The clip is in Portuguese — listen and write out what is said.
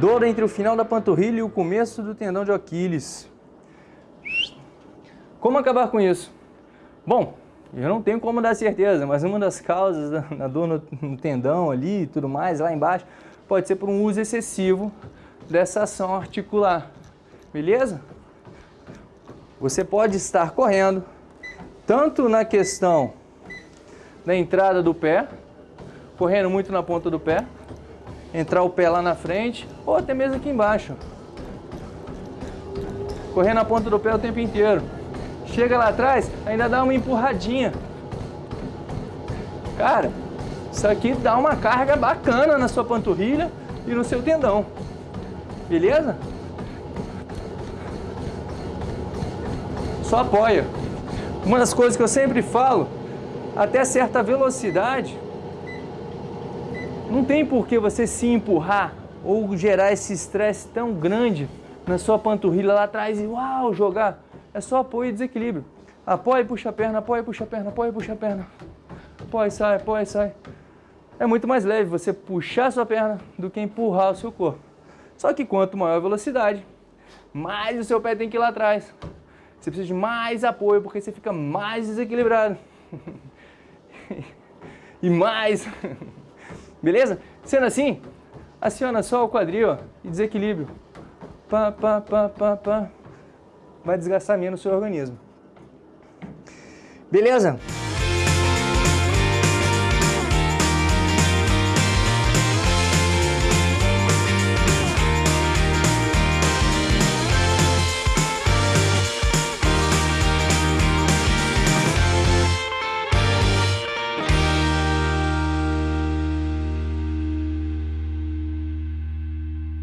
Dor entre o final da panturrilha e o começo do tendão de Aquiles. Como acabar com isso? Bom, eu não tenho como dar certeza, mas uma das causas da, dor no, tendão ali e tudo mais, lá embaixo, pode ser por um uso excessivo dessa ação articular, beleza? Você pode estar correndo, tanto na questão da entrada do pé, correndo muito na ponta do pé, entrar o pé lá na frente, ou até mesmo aqui embaixo. Correndo na ponta do pé o tempo inteiro. Chega lá atrás, ainda dá uma empurradinha. Cara, isso aqui dá uma carga bacana na sua panturrilha e no seu tendão. Beleza? Só apoia. Uma das coisas que eu sempre falo, até certa velocidade, não tem por que você se empurrar ou gerar esse estresse tão grande na sua panturrilha lá atrás e uau, jogar. É só apoio e desequilíbrio. Apoia e puxa a perna, apoia e puxa a perna, apoia e puxa a perna. Apoia e sai, apoia e sai. É muito mais leve você puxar a sua perna do que empurrar o seu corpo. Só que quanto maior a velocidade, mais o seu pé tem que ir lá atrás. Você precisa de mais apoio porque você fica mais desequilibrado. e mais Beleza? Sendo assim, aciona só o quadril ó, e desequilíbrio. Pá, pá, pá, pá, pá. Vai desgastar menos o seu organismo. Beleza?